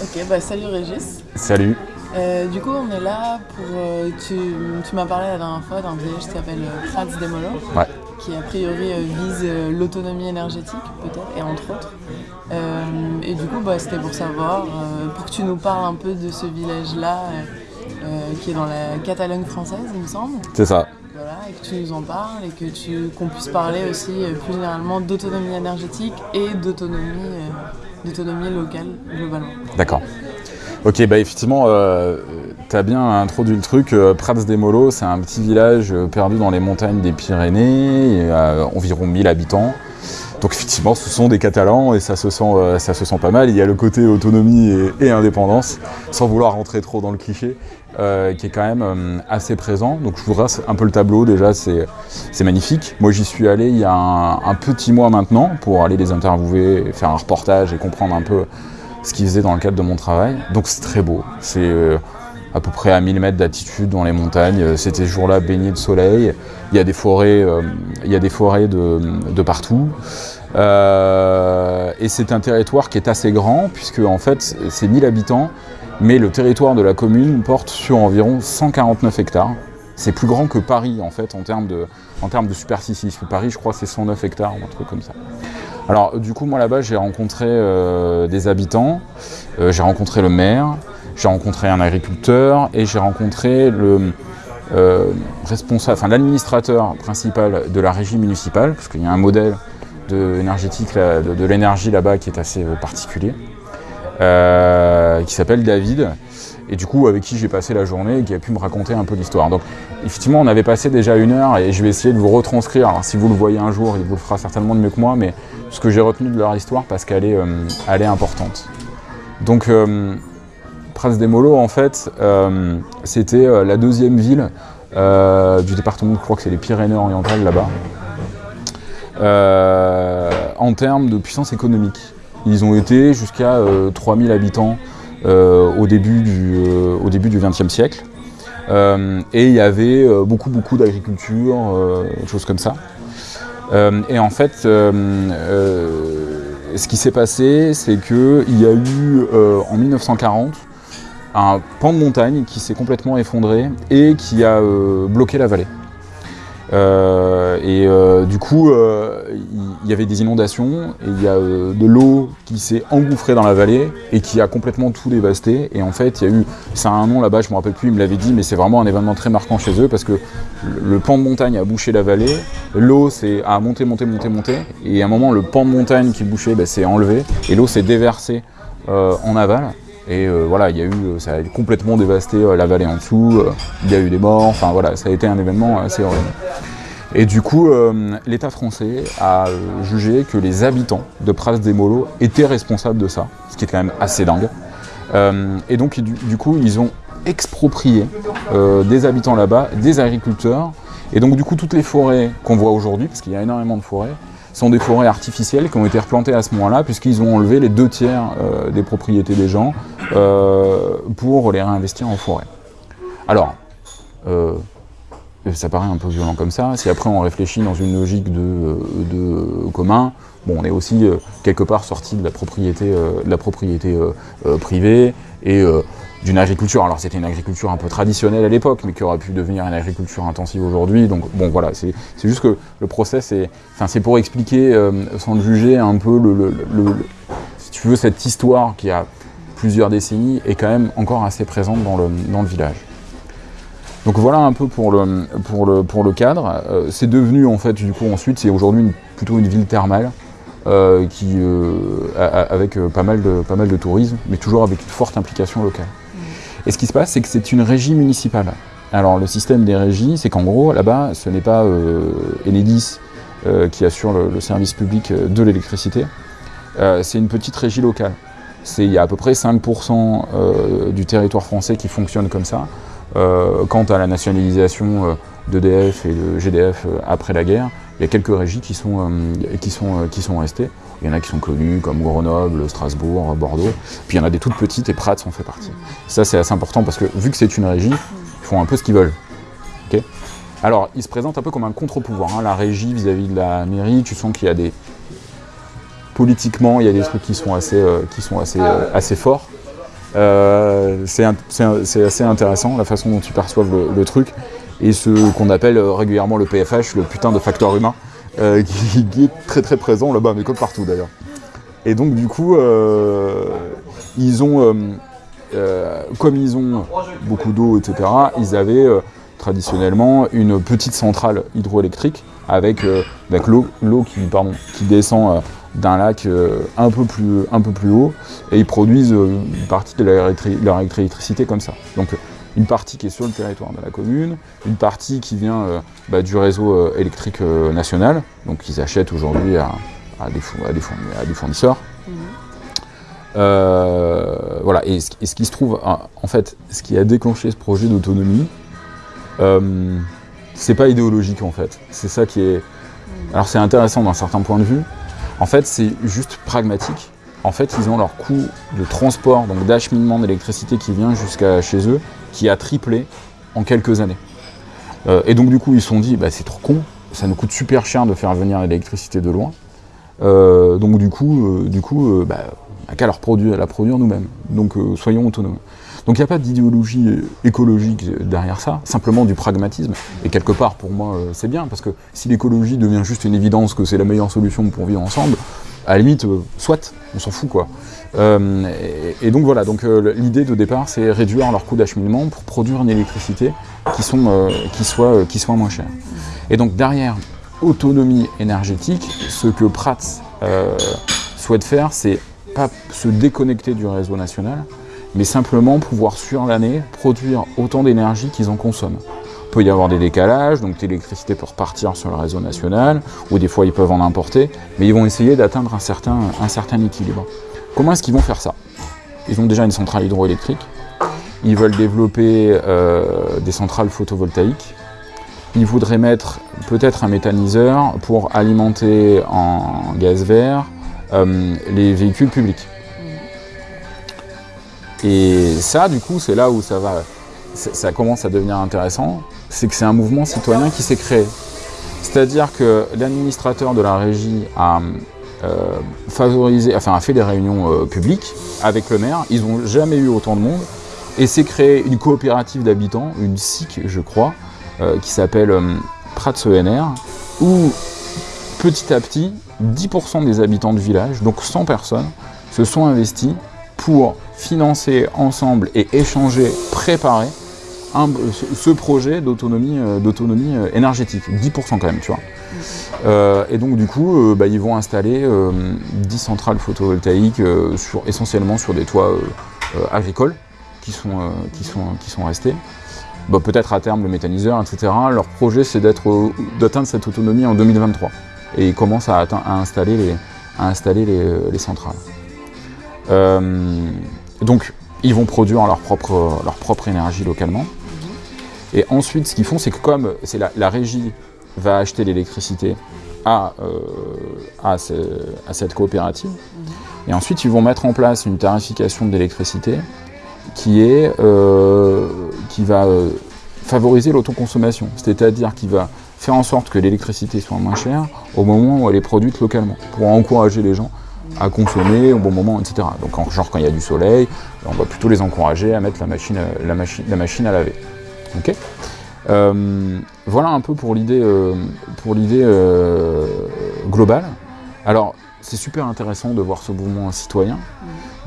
Ok, bah salut Régis. Salut. Euh, du coup, on est là pour. euh, tu tu m'as parlé la dernière fois d'un village qui s'appelle euh, Prats des Molos, Ouais. qui a priori euh, vise euh, l'autonomie énergétique, peut-être, et entre autres. Euh, et du coup, bah, c'était pour savoir, euh, pour que tu nous parles un peu de ce village-là, euh, euh, qui est dans la Catalogne française, il me semble. C'est ça. Voilà, et que tu nous en parles et que tu qu'on puisse parler aussi euh, plus généralement d'autonomie énergétique et d'autonomie euh, d'autonomie locale globalement. D'accord. Ok, bah effectivement, euh, tu as bien introduit le truc. Euh, Prats des Molos, c'est un petit village euh, perdu dans les montagnes des Pyrénées, et, euh, environ 1000 habitants. Donc effectivement, ce sont des Catalans et ça se sent, euh, ça se sent pas mal. Il y a le côté autonomie et, indépendance, sans vouloir rentrer trop dans le cliché, euh, qui est quand même euh, assez présent. Donc je vous un peu le tableau déjà, c'est magnifique. Moi j'y suis allé il y a un, petit mois maintenant pour aller les interviewer, faire un reportage et comprendre un peu ce qu'ils faisaient dans le cadre de mon travail. Donc c'est très beau. À peu près à 1000 mètres d'altitude dans les montagnes. Euh, C'était jour-là baigné de soleil. Il y a des forêts, euh, de, partout. Euh, et c'est un territoire qui est assez grand puisque en fait c'est 1000 habitants, mais le territoire de la commune porte sur environ 149 hectares. C'est plus grand que Paris en fait en termes de, en termes de superficie. Paris, je crois, c'est 109 hectares ou un truc comme ça. Alors du coup, moi là-bas, j'ai rencontré euh, des habitants, euh, j'ai rencontré le maire, j'ai rencontré un agriculteur et j'ai rencontré le euh, responsable, enfin l'administrateur principal de la régie municipale, parce qu'il y a un modèle de énergétique, de, l'énergie là-bas qui est assez particulier, qui s'appelle David, et du coup avec qui j'ai passé la journée et qui a pu me raconter un peu l'histoire. Donc effectivement on avait passé déjà une heure et je vais essayer de vous retranscrire, alors si vous le voyez un jour il vous le fera certainement mieux que moi, mais ce que j'ai retenu de leur histoire parce qu'elle est, euh, est importante. Donc euh, Prince des Molos en fait euh, c'était euh, la deuxième ville du département, je crois que c'est les Pyrénées-Orientales là-bas, euh, en termes de puissance économique. Ils ont été jusqu'à euh, 3000 habitants au début du euh, au début du XXe siècle. Euh, et il y avait euh, beaucoup beaucoup d'agriculture, euh, des choses comme ça. Euh, et en fait, euh, euh, ce qui s'est passé, c'est qu'il y a eu euh, en 1940 un pan de montagne qui s'est complètement effondré et qui a euh, bloqué la vallée. Euh, et euh, du coup, euh, il y, avait des inondations et il y a de l'eau qui s'est engouffrée dans la vallée et qui a complètement tout dévasté. Et en fait, il y a eu, ça a un nom là-bas, je me rappelle plus, il me l'avait dit, mais c'est vraiment un événement très marquant chez eux parce que le, pan de montagne a bouché la vallée, l'eau a monté, monté, monté, monté, et à un moment, le pan de montagne qui bouchait bah, s'est enlevé et l'eau s'est déversée en aval. Et euh, voilà, il y a eu, euh, ça a complètement dévasté euh, la vallée en dessous, il y a eu des morts, enfin voilà, ça a été un événement assez horrible. Et du coup, l'État français a jugé que les habitants de Pras des Molos étaient responsables de ça, ce qui est quand même assez dingue. Et donc, du, coup, ils ont exproprié des habitants là-bas, des agriculteurs. Et donc, du coup, toutes les forêts qu'on voit aujourd'hui, parce qu'il y a énormément de forêts, sont des forêts artificielles qui ont été replantées à ce moment-là, puisqu'ils ont enlevé les deux tiers euh, des propriétés des gens euh, pour les réinvestir en forêt. Alors, euh, ça paraît un peu violent comme ça. Si après on réfléchit dans une logique de, euh, de commun, bon, on est aussi euh, quelque part sorti de la propriété, euh, de la propriété euh, euh, privée et euh, d'une agriculture. Alors c'était une agriculture un peu traditionnelle à l'époque, mais qui aurait pu devenir une agriculture intensive aujourd'hui. Donc bon, voilà, c'est juste que le enfin c'est pour expliquer, euh, sans le juger, un peu le- le- le- si tu veux, cette histoire qui a plusieurs décennies est quand même encore assez présente dans le, dans le village. Donc voilà un peu pour le, pour le, pour le cadre. Euh, c'est devenu en fait du coup ensuite, c'est aujourd'hui plutôt une ville thermale euh, qui, euh, a- avec pas, mal de, pas mal de tourisme, mais toujours avec une forte implication locale. Et ce qui se passe, c'est que c'est une régie municipale. Alors le système des régies, c'est qu'en gros là-bas, ce n'est pas Enedis qui assure le, le service public de l'électricité, c'est une petite régie locale. C'est- Il y a à peu près 5% euh, du territoire français qui fonctionne comme ça. Euh, quant à la nationalisation euh, d'EDF et de GDF euh, après la guerre, il y a quelques régies qui sont, qui sont, qui sont restées. Il y en a qui sont connues comme Grenoble, Strasbourg, Bordeaux. Puis il y en a des toutes petites et Prats en fait partie. Ça c'est assez important parce que vu que c'est une régie, ils font un peu ce qu'ils veulent. Alors ils se présentent un peu comme un contre-pouvoir. hein. La régie vis-à-vis de la mairie, tu sens qu'il y a des... Politiquement, il y a des trucs qui sont assez, euh, qui sont assez, euh, assez forts. Euh, c'est assez intéressant la façon dont ils perçoivent le, truc et ce qu'on appelle régulièrement le PFH, le putain de facteur humain, qui, qui, est très très présent là-bas, mais comme partout d'ailleurs. Et donc du coup, ils ont, comme ils ont beaucoup d'eau, etc., ils avaient traditionnellement une petite centrale hydroélectrique avec, l'eau qui, descend euh, d'un lac euh, un, peu plus, un peu plus haut et ils produisent euh, une partie de leur, électricité comme ça. Donc une partie qui est sur le territoire de la commune, une partie qui vient bah, du réseau électrique national, donc ils achètent aujourd'hui à, des, fournisseurs. Mmh. voilà, et ce, qui se trouve, en fait, ce qui a déclenché ce projet d'autonomie, c'est pas idéologique en fait. C'est ça qui est. Alors c'est intéressant d'un certain point de vue. En fait, c'est juste pragmatique. En fait, ils ont leur coût de transport, donc d'acheminement d'électricité qui vient jusqu'à chez eux, qui a triplé en quelques années. Euh, et donc du coup, ils se sont dit, bah, c'est trop con, ça nous coûte super cher de faire venir l'électricité de loin. Euh, donc du coup, euh, du coup, bah, qu'à la produire nous-mêmes. Donc soyons autonomes. Donc il n'y a pas d'idéologie écologique derrière ça, simplement du pragmatisme. Et quelque part, pour moi, euh, c'est bien, parce que si l'écologie devient juste une évidence que c'est la meilleure solution pour vivre ensemble, à la limite, euh, soit, on s'en fout quoi. Euh, et, donc voilà, donc l'idée de départ, c'est réduire leur coût d'acheminement pour produire une électricité qui, qui, soit, qui soit moins chère. Et donc derrière autonomie énergétique, ce que Prats souhaite faire, c'est se déconnecter du réseau national, mais simplement pouvoir sur l'année produire autant d'énergie qu'ils en consomment. Il peut y avoir des décalages, donc l'électricité peut repartir sur le réseau national, ou des fois ils peuvent en importer, mais ils vont essayer d'atteindre un certain, un certain équilibre. Comment est-ce qu'ils vont faire ça? Ils ont déjà une centrale hydroélectrique, ils veulent développer euh, des centrales photovoltaïques, ils voudraient mettre peut-être un méthaniseur pour alimenter en gaz vert euh, les véhicules publics. Et ça, du coup, c'est là où ça, va, ça commence à devenir intéressant, c'est que c'est un mouvement citoyen qui s'est créé. C'est-à-dire que l'administrateur de la régie a euh, favorisé, enfin a fait des réunions euh, publiques avec le maire, ils n'ont jamais eu autant de monde, et s'est créé une coopérative d'habitants, une SIC je crois, euh, qui s'appelle Prats ENR, où petit à petit, 10% des habitants du village, donc 100 personnes, se sont investis pour financer ensemble et échanger, préparer ce projet d'autonomie euh, euh, énergétique, 10% quand même, tu vois. Euh, et donc du coup, bah, ils vont installer 10 centrales photovoltaïques essentiellement sur des toits agricoles qui sont, qui restés. Bah, peut-être à terme le méthaniseur, etc. Leur projet c'est d'atteindre cette autonomie en 2023. Et ils commencent à, installer les, les centrales. Donc, ils vont produire leur propre, énergie localement. Et ensuite, ce qu'ils font, c'est que comme la, régie va acheter l'électricité à, euh, à, cette coopérative, et ensuite ils vont mettre en place une tarification de l'électricité qui, euh, qui va euh, favoriser l'autoconsommation, c'est-à-dire qui va faire en sorte que l'électricité soit moins chère au moment où elle est produite localement, pour encourager les gens à consommer au bon moment, etc. Donc genre quand il y a du soleil, on va plutôt les encourager à mettre la machine, la machine, la machine à laver. Ok? Euh, voilà un peu pour l'idée euh, pour l'idée euh, globale. Alors c'est super intéressant de voir ce mouvement citoyen,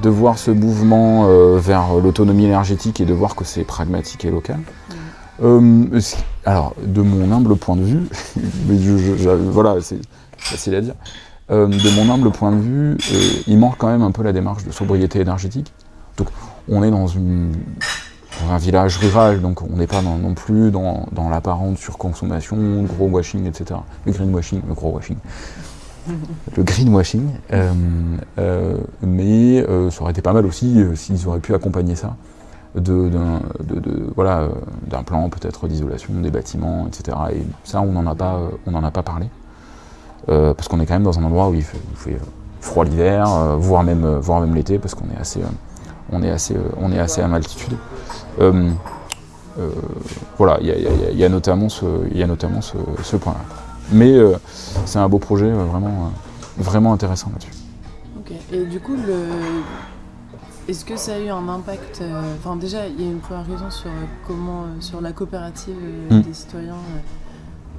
de voir ce mouvement vers l'autonomie énergétique et de voir que c'est pragmatique et local. Alors, de mon humble point de vue, mais voilà, c'est facile à dire, euh, de mon humble point de vue, euh, il manque quand même un peu la démarche de sobriété énergétique. Donc on est dans, un village rural, donc on n'est pas non plus dans, l'apparente surconsommation, le gros washing, etc. Le greenwashing, le gros washing. le greenwashing, euh, mais ça aurait été pas mal aussi s'ils auraient pu accompagner ça d'un voilà, plan peut-être d'isolation des bâtiments, etc. Et ça, on n'en a, pas, a pas parlé. Euh, parce qu'on est quand même dans un endroit où il fait, froid l'hiver, euh, voire même, euh, voire même l'été, parce qu'on est assez, on est assez, on est assez à altitude. voilà, il y, a notamment ce, y a notamment ce, point-là. Mais c'est un beau projet vraiment, vraiment intéressant là-dessus. Ok. Et du coup. Est-ce que ça a eu un impact Enfin, déjà, il y a une première question sur comment, sur la coopérative Mm. des citoyens.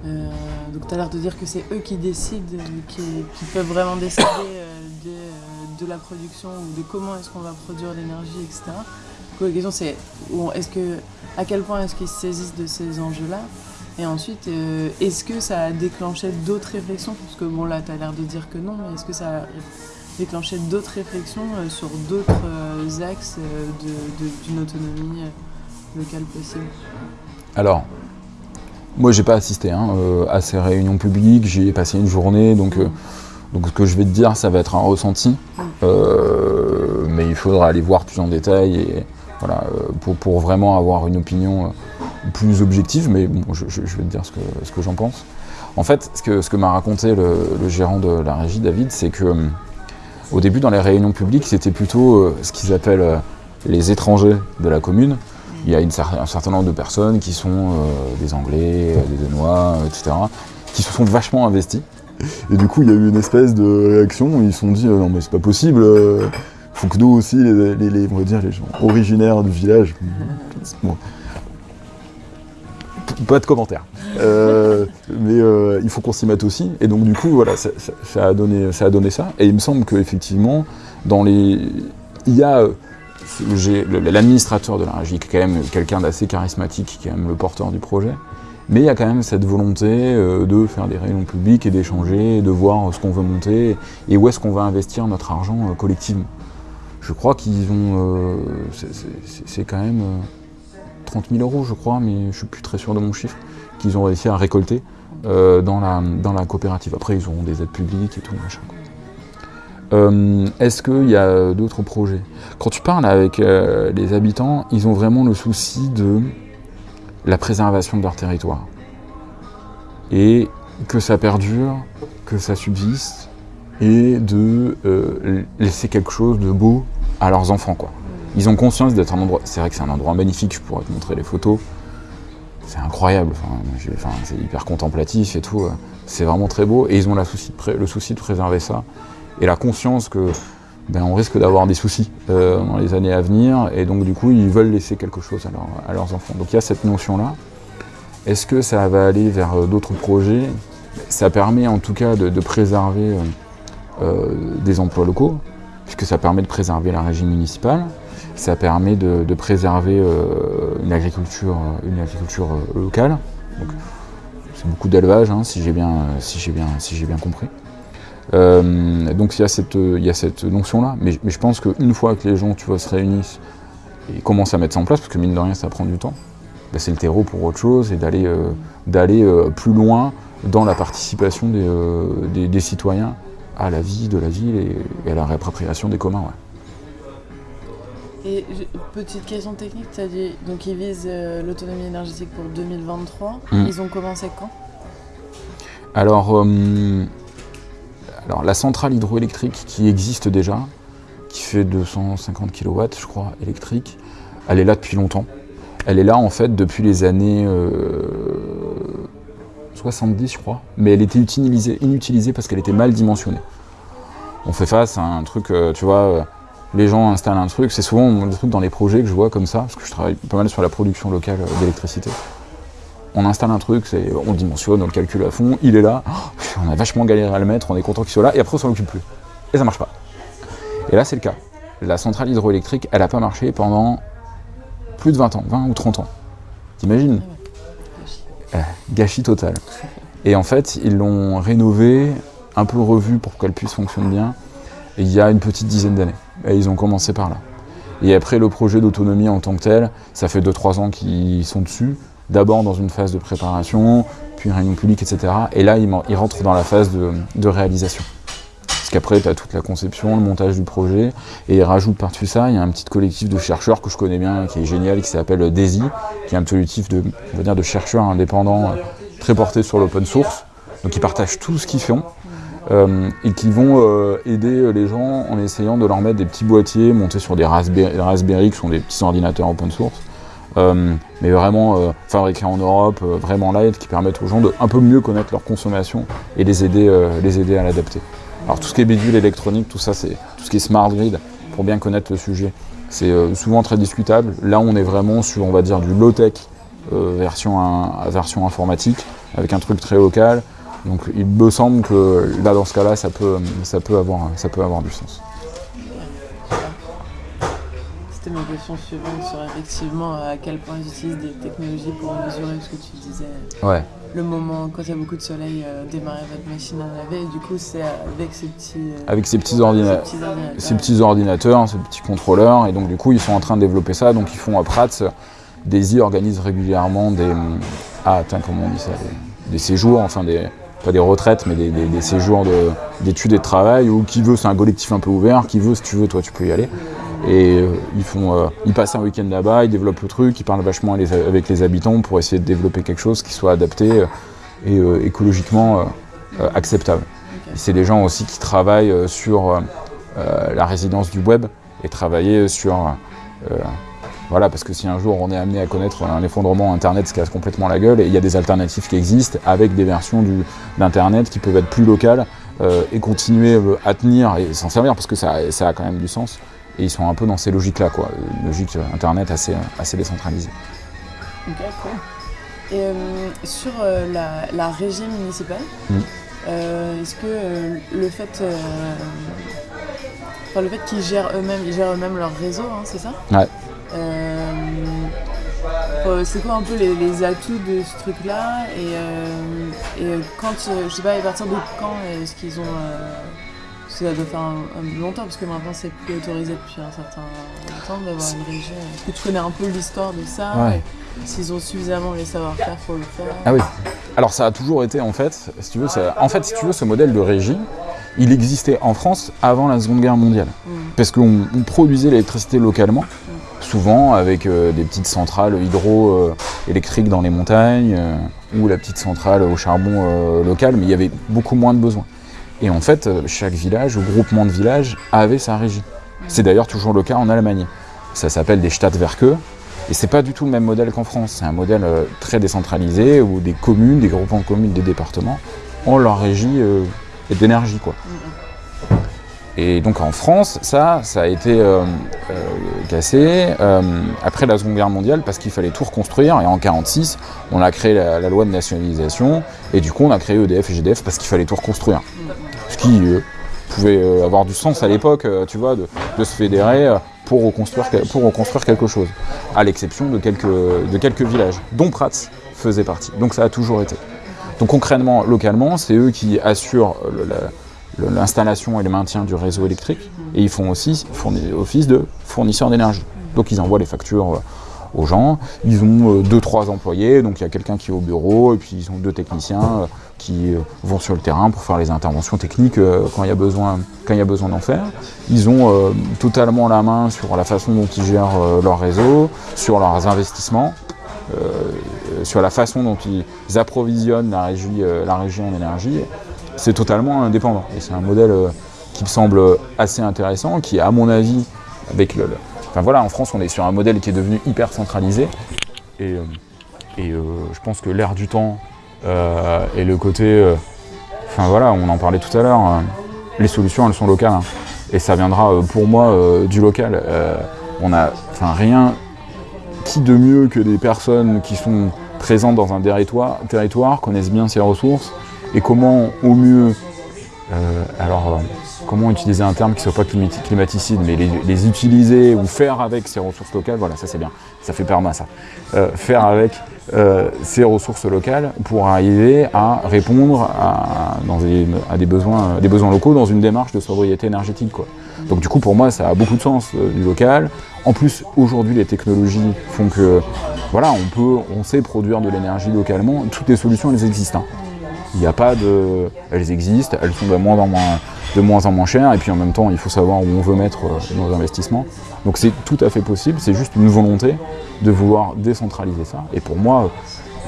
Euh, donc, tu as l'air de dire que c'est eux qui décident, qui, qui peuvent vraiment décider euh, de, euh, de la production ou de comment est-ce qu'on va produire l'énergie, etc. Donc, la question, c'est est-ce que, à quel point est-ce qu'ils se saisissent de ces enjeux-là? Et ensuite, euh, est-ce que ça a déclenché d'autres réflexions? Parce que, bon, là, tu as l'air de dire que non, mais est-ce que ça a déclenché d'autres réflexions euh, sur d'autres euh, axes euh, d'une autonomie locale possible. Alors, moi j'ai pas assisté hein, à ces réunions publiques, j'y ai passé une journée, donc, donc ce que je vais te dire, ça va être un ressenti, Euh, mais il faudra aller voir plus en détail et, voilà, pour, pour vraiment avoir une opinion plus objective, mais bon, je, je- je vais te dire ce que, ce que j'en pense. En fait, ce que, ce que m'a raconté le, le gérant de la régie, David, c'est que euh, au début, dans les réunions publiques, c'était plutôt euh, ce qu'ils appellent euh, les étrangers de la commune. Il y a un certain nombre de personnes qui sont euh, des Anglais, des Danois, etc., qui se sont vachement investis. Et du coup, il y a eu une espèce de réaction ils se sont dit non mais c'est pas possible, faut que nous aussi, les, on va dire les gens originaires du village. Pas de commentaires. Euh, mais euh, il faut qu'on s'y mette aussi. Et donc du coup, voilà, ça, a donné, ça a donné ça. Et il me semble qu'effectivement, dans les, il y a euh, l'administrateur de la régie qui est quand même quelqu'un d'assez charismatique, qui est quand même le porteur du projet. Mais il y a quand même cette volonté de faire des réunions publiques et d'échanger, de voir ce qu'on veut monter et où est-ce qu'on va investir notre argent collectivement. Je crois qu'ils ont. c'est- quand même 30 000 euros, je crois, mais je suis plus très sûr de mon chiffre, qu'ils ont réussi à récolter euh, dans, la, dans la coopérative. Après, ils auront des aides publiques et tout, machin. Euh, Est-ce qu'il y a d'autres projets? Quand tu parles avec euh, les habitants, ils ont vraiment le souci de la préservation de leur territoire. Et que ça perdure, que ça subsiste, et de laisser quelque chose de beau à leurs enfants. Quoi. Ils ont conscience d'être un endroit. C'est vrai que c'est un endroit magnifique, je pourrais te montrer les photos. C'est incroyable, c'est hyper contemplatif et tout. euh, C'est vraiment très beau. Et ils ont le souci de préserver ça. Et la conscience que ben, on risque d'avoir des soucis euh, dans les années à venir. Et donc du coup, ils veulent laisser quelque chose à, leur- à leurs enfants. Donc il y a cette notion-là. Est-ce que ça va aller vers euh, d'autres projets? Ça permet en tout cas de, préserver des emplois locaux, puisque ça permet de préserver la régie municipale, ça permet de, préserver euh, une agriculture, euh, une agriculture euh, locale. C'est beaucoup d'élevage, hein, si j'ai bien, si bien, si bien compris. Donc il y a cette, cette notion-là, mais, je pense qu'une fois que les gens, tu se réunissent et commencent à mettre ça en place, parce que mine de rien, ça prend du temps, bah, c'est le terreau pour autre chose et d'aller, plus loin dans la participation des, citoyens à la vie de la ville et, à la réappropriation des communs. Et petite question technique, tu as dit donc ils visent euh, l'autonomie énergétique pour 2023. Mm. Ils ont commencé quand? Alors, euh, alors, la centrale hydroélectrique qui existe déjà, qui fait 250 kW, je crois, électrique, elle est là depuis longtemps. Elle est là, en fait, depuis les années euh, 70, je crois. Mais elle était utilisée, inutilisée parce qu'elle était mal dimensionnée. On fait face à un truc, euh, tu vois, euh, les gens installent un truc. C'est souvent le truc dans les projets que je vois comme ça, parce que je travaille pas mal sur la production locale euh, d'électricité. On installe un truc, on le dimensionne, on le calcule à fond, il est là, Oh, on a vachement galéré à le mettre, on est content qu'il soit là, et après on s'en occupe plus. Et ça marche pas. Et là c'est le cas. La centrale hydroélectrique, elle a pas marché pendant plus de 20 ans, 20 ou 30 ans. T'imagines? Euh, Gâchis total. Et en fait, ils l'ont rénovée, un peu revue pour qu'elle puisse fonctionner bien, il y a une petite dizaine d'années. Et ils ont commencé par là. Et après, le projet d'autonomie en tant que tel, ça fait 2-3 ans qu'ils sont dessus. D'abord dans une phase de préparation, puis réunion publique, etc. Et là, ils, rentrent dans la phase de, de réalisation. Parce qu'après, tu as toute la conception, le montage du projet, et ils rajoutent par-dessus ça, il y a un petit collectif de chercheurs que je connais bien, qui est génial, qui s'appelle DAISY, qui est un collectif de, on va dire, de chercheurs indépendants euh, très portés sur l'open source. Donc ils partagent tout ce qu'ils font. Euh, et qui vont euh, aider les gens en essayant de leur mettre des petits boîtiers montés sur des Raspberry, Raspberry qui sont des petits ordinateurs open source, euh, mais vraiment euh, fabriqués en Europe, euh, vraiment light, qui permettent aux gens de un peu mieux connaître leur consommation et les aider, euh, les aider à l'adapter. Alors tout ce qui est bidule électronique, tout ça, c'est tout ce qui est smart grid, pour bien connaître le sujet. c'est euh, souvent très discutable. Là, on est vraiment sur, on va dire, du low-tech euh, version informatique, avec un truc très local. Donc il me semble que là, dans ce cas-là, ça peut, ça, peut avoir, ça peut avoir du sens. C'était ma question suivante sur effectivement à quel point ils utilisent des technologies pour mesurer ce que tu disais. Ouais. Le moment quand il y a beaucoup de soleil, euh, démarrer votre machine à laver. Et du coup, c'est avec ces petits, euh, Avec ces petits, ces petits ordinateurs. ces petits ordinateurs, ces petits contrôleurs, et donc du coup, ils sont en train de développer ça. Donc ils font à Prats, Daisy organise régulièrement des. Ah, attends, comment on dit ça Des, des séjours, enfin des. Pas des retraites, mais des, des- des séjours de- d'études et de travail, où qui veut, c'est un collectif un peu ouvert, qui veut, si tu veux, toi, tu peux y aller. Et euh, ils, font, euh, ils passent un week-end là-bas, ils développent le truc, ils parlent vachement les- avec les habitants pour essayer de développer quelque chose qui soit adapté euh, et euh, écologiquement acceptable. C'est des gens aussi qui travaillent sur la résidence du web et travailler sur... voilà, parce que si un jour on est amené à connaître un effondrement Internet se casse complètement la gueule, et il y a des alternatives qui existent avec des versions d'Internet qui peuvent être plus locales euh, et continuer euh, à tenir et s'en servir parce que ça, ça a quand même du sens. Et ils sont un peu dans ces logiques-là, quoi. Une logique euh, Internet assez, assez décentralisée. Ok, cool. Et euh, sur euh, la, la régie municipale, Mm. euh, est-ce que le fait, enfin, le fait qu'ils gèrent eux-mêmes, ils gèrent eux-mêmes leur réseau, hein, c'est ça? Ouais. Euh, euh, c'est quoi un peu les, les atouts de ce truc-là et, euh, et quand, je sais pas, à partir de quand est-ce qu'ils ont, ça doit faire un, un longtemps parce que maintenant c'est plus autorisé depuis un certain temps d'avoir une régie. Est-ce que tu connais un peu l'histoire de ça Ouais. S'ils ont suffisamment les savoir-faire pour le faire Ah oui. Alors ça a toujours été en fait, si tu veux, ça- en fait, si tu veux, ce modèle de régie, il existait en France avant la Seconde Guerre mondiale. Mm. Parce qu'on on produisait l'électricité localement, souvent avec euh, des petites centrales hydroélectriques dans les montagnes, euh, ou la petite centrale au charbon euh, local, mais il y avait beaucoup moins de besoins. Et en fait, euh, chaque village ou groupement de villages avait sa régie. C'est d'ailleurs toujours le cas en Allemagne. Ça s'appelle des Stadtwerke. Et c'est pas du tout le même modèle qu'en France. C'est un modèle euh, très décentralisé où des communes, des groupements de communes, des départements ont leur régie euh, d'énergie, quoi. Et donc en France, ça, ça a été euh, euh, cassé euh, après la Seconde Guerre mondiale parce qu'il fallait tout reconstruire. Et en 1946, on a créé la, loi de nationalisation. Et du coup, on a créé EDF et GDF parce qu'il fallait tout reconstruire. Ce qui pouvait avoir du sens à l'époque, tu vois, de, se fédérer pour reconstruire, quelque chose. À l'exception de quelques, villages, dont Prats faisait partie. Donc ça a toujours été. Donc concrètement, localement, c'est eux qui assurent la- l'installation et le maintien du réseau électrique. Et ils font aussi office de fournisseurs d'énergie. Donc ils envoient les factures euh, aux gens. Ils ont euh, deux, trois employés. Donc il y a quelqu'un qui est au bureau et puis ils ont deux techniciens euh, qui euh, vont sur le terrain pour faire les interventions techniques euh, quand il y a besoin, quand il y a besoin d'en faire. Ils ont euh, totalement la main sur la façon dont ils gèrent euh, leur réseau, sur leurs investissements euh, sur la façon dont ils approvisionnent la euh, la régie en énergie, c'est totalement indépendant. Et c'est un modèle euh, qui me semble assez intéressant, qui, à mon avis, avec le, Enfin voilà, en France, on est sur un modèle qui est devenu hyper centralisé. Et, euh, euh, je pense que l'air du temps et le côté. Enfin voilà, on en parlait tout à l'heure. les solutions, elles sont locales. hein. et ça viendra pour moi du local. On a. Enfin rien qui de mieux que des personnes qui sont présentes dans un territoire, territoire connaissent bien ses ressources et comment au mieux, euh, alors comment utiliser un terme qui ne soit pas climati- climaticide, mais les, utiliser ou faire avec ces ressources locales, voilà, ça c'est bien, ça fait perma ça. Euh, faire avec euh, ces ressources locales pour arriver à répondre à, des, besoins, des besoins locaux dans une démarche de sobriété énergétique. Quoi. Donc du coup pour moi ça a beaucoup de sens du local. En plus aujourd'hui les technologies font que voilà on peut, on sait produire de l'énergie localement. Toutes les solutions elles existent. hein. Il n'y a pas de, elles existent, elles sont de moins en moins, moins moins chères et puis en même temps il faut savoir où on veut mettre euh, nos investissements. Donc c'est tout à fait possible. C'est juste une volonté de vouloir décentraliser ça. Et pour moi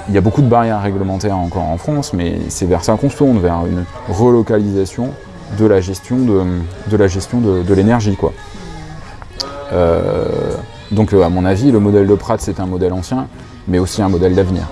il y a beaucoup de barrières réglementaires encore en France, mais c'est vers ça qu'on se tourne, vers une relocalisation de la gestion de, de, la gestion de l'énergie. quoi. Euh, donc euh, à mon avis, le modèle de Pratt, c'est un modèle ancien, mais aussi un modèle d'avenir.